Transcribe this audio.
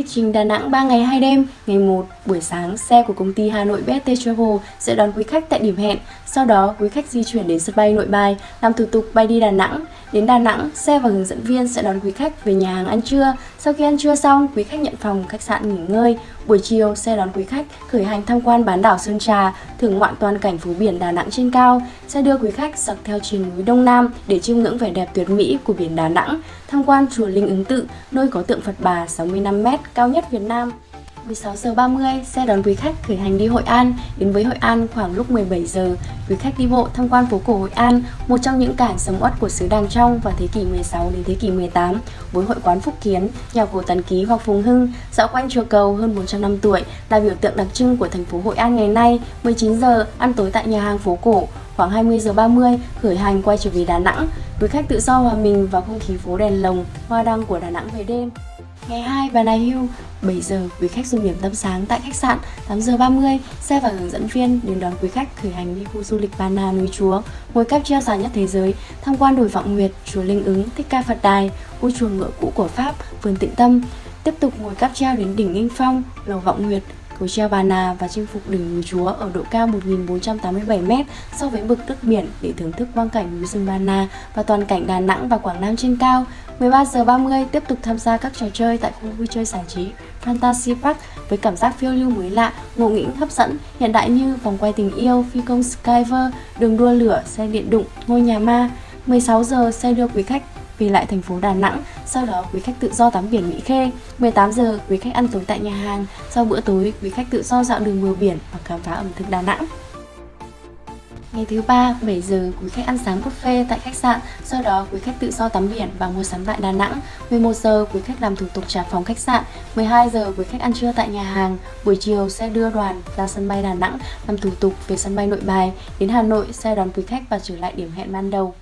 Lịch trình Đà Nẵng 3 ngày 2 đêm, ngày 1 buổi sáng xe của công ty Hà Nội BST Travel sẽ đón quý khách tại điểm hẹn. Sau đó, quý khách di chuyển đến sân bay Nội Bài, làm thủ tục bay đi Đà Nẵng. Đến Đà Nẵng, xe và hướng dẫn viên sẽ đón quý khách về nhà hàng ăn trưa. Sau khi ăn trưa xong, quý khách nhận phòng khách sạn nghỉ ngơi. Buổi chiều, xe đón quý khách khởi hành tham quan bán đảo Sơn Trà, thưởng ngoạn toàn cảnh phố biển Đà Nẵng trên cao. Xe đưa quý khách dọc theo triền núi Đông Nam để chiêm ngưỡng vẻ đẹp tuyệt mỹ của biển Đà Nẵng, tham quan chùa Linh Ứng Tự, nơi có tượng Phật Bà 65m cao nhất Việt Nam. 16 giờ 30 xe đón quý khách khởi hành đi Hội An. Đến với Hội An khoảng lúc 17 giờ, quý khách đi bộ tham quan phố cổ Hội An, một trong những cảng sầm uất của xứ Đàng Trong vào thế kỷ 16 đến thế kỷ 18, với hội quán Phúc Kiến, nhà cổ Tần Ký hoặc Phùng Hưng, dạo quanh chùa cầu hơn 400 năm tuổi là biểu tượng đặc trưng của thành phố Hội An ngày nay. 19 giờ ăn tối tại nhà hàng phố cổ, khoảng 20 giờ 30 khởi hành quay trở về Đà Nẵng. Quý khách tự do hòa mình vào không khí phố đèn lồng, hoa đăng của Đà Nẵng về đêm. Ngày 2 và Nài Hưu, 7 giờ quý khách dùng điểm tâm sáng tại khách sạn. 8 giờ 30, xe và hướng dẫn viên đến đón quý khách khởi hành đi khu du lịch Ba Na núi Chúa, ngôi cáp treo dài nhất thế giới, tham quan đồi Vọng Nguyệt, chùa Linh Ứng, Thích Ca Phật Đài, khu chùa ngựa cũ của Pháp, vườn Tịnh Tâm, tiếp tục ngồi cáp treo đến đỉnh Nghinh Phong, lầu Vọng Nguyệt, cầu treo Bà Nà và chinh phục đỉnh núi Chúa ở độ cao 1.487m so với mực nước biển để thưởng thức quang cảnh núi rừng Bà Nà và toàn cảnh Đà Nẵng và Quảng Nam trên cao. 13 giờ 30 tiếp tục tham gia các trò chơi tại khu vui chơi giải trí Fantasy Park với cảm giác phiêu lưu mới lạ, ngộ nghĩnh hấp dẫn, hiện đại như vòng quay tình yêu, phi công Skyver, đường đua lửa, xe điện đụng, ngôi nhà ma. 16 giờ xe đưa quý khách về lại thành phố Đà Nẵng, sau đó quý khách tự do tắm biển Mỹ Khê. 18 giờ quý khách ăn tối tại nhà hàng, sau bữa tối quý khách tự do dạo đường bờ biển và khám phá ẩm thực Đà Nẵng. Ngày thứ ba, 7 giờ quý khách ăn sáng buffet tại khách sạn, sau đó quý khách tự do tắm biển và mua sắm tại Đà Nẵng. 11 giờ quý khách làm thủ tục trả phòng khách sạn, 12 giờ quý khách ăn trưa tại nhà hàng. Buổi chiều xe đưa đoàn ra sân bay Đà Nẵng làm thủ tục về sân bay Nội Bài. Đến Hà Nội xe đón quý khách và trở lại điểm hẹn ban đầu.